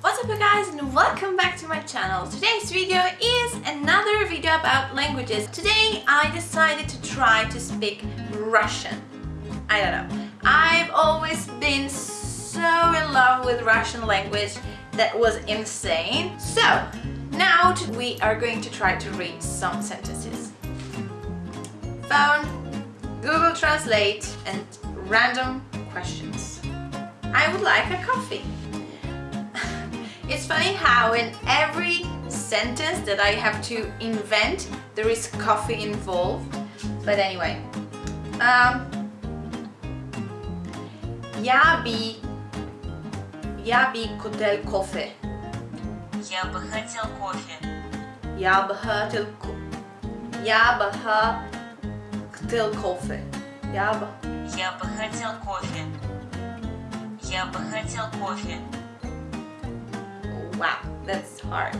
What's up you guys and welcome back to my channel. Today's video is another video about languages. Today I decided to try to speak Russian. I don't know. I've always been so in love with Russian language that was insane. So now we are going to try to read some sentences. Phone, Google Translate and random questions. I would like a coffee. It's funny how in every sentence that I have to invent, there is coffee involved. But anyway, um, я би, я би хотел кофе. Я бы хотел кофе. Я бы хотел, ко- я бы хотел кофе. Я бы, Я бы хотел кофе. Я бы хотел кофе. wow, that's hard.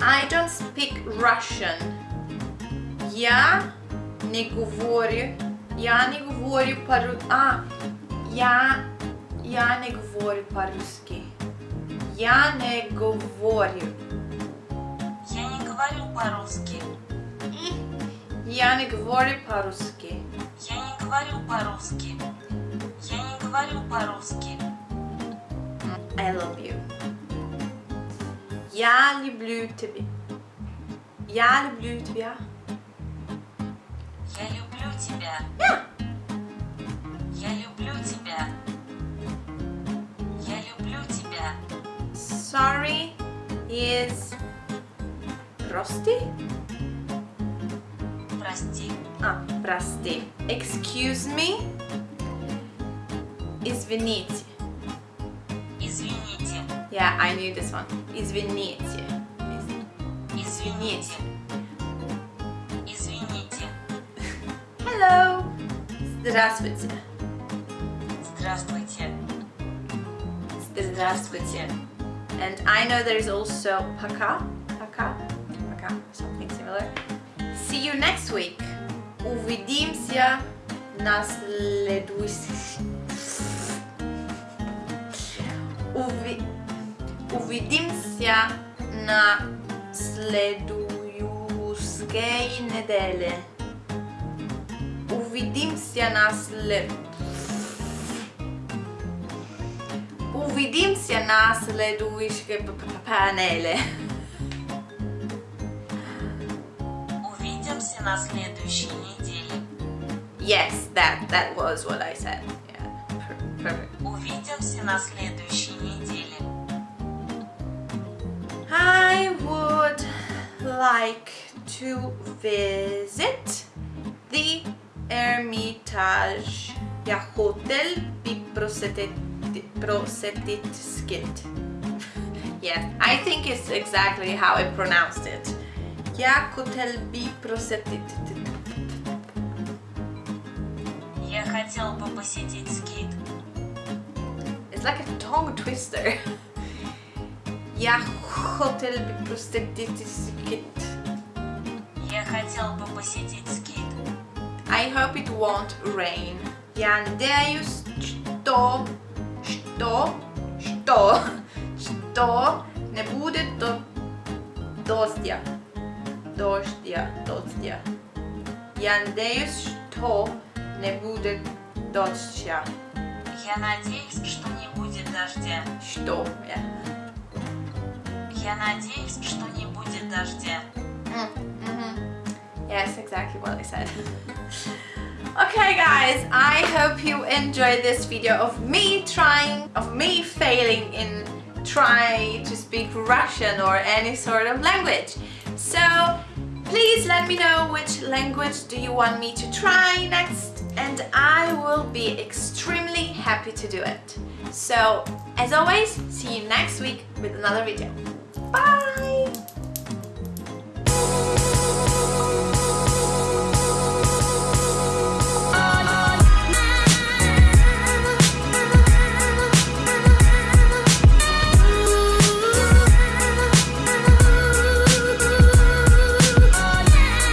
I don't speak Russian. Я не говорю, я не говорю по а, я, я не говорю по-русски. Я не говорю. Я не говорю по-русски. Я не говорю по-русски. Я не говорю по-русски. Я не говорю по-русски. I love you. Я люблю тебя. Я люблю тебя. Я люблю тебя. Yeah. Я люблю тебя. Я люблю тебя. Sorry is прости? Прости. А, прости. Excuse me. Извините. Извините. Yeah, I knew this one. Извините. Из- Извините. Извините. Hello. Здравствуйте. Здравствуйте. Здравствуйте. And I know there is also пока. Пока. Пока. Something similar. See you next week. Увидимся на следующий... Увидимся на следующей неделе. Увидимся на след... Увидимся на следующей панели. Увидимся на следующей неделе. Yes, that that was what I said. Yeah, perfect. Увидимся на следующей неделе. like to visit the Hermitage. Я хотел би просетит просетит Yes, I think it's exactly how I pronounced it. Я хотел би просетит Я хотел бы посетить скит. It's like a tongue twister. Я хотел бы просетит Я хотел бы посетить скит. I hope it won't rain. Я надеюсь, что, что, что, что не будет до, дождя. Дождя, дождя. Я надеюсь, что не будет дождя. Я надеюсь, что не будет дождя. Что? Yeah. Я надеюсь, что не будет дождя. Mm, mhm. Yes, exactly what I said. okay guys, I hope you enjoyed this video of me trying, of me failing in trying to speak Russian or any sort of language. So please let me know which language do you want me to try next and I will be extremely happy to do it. So as always, see you next week with another video. Bye!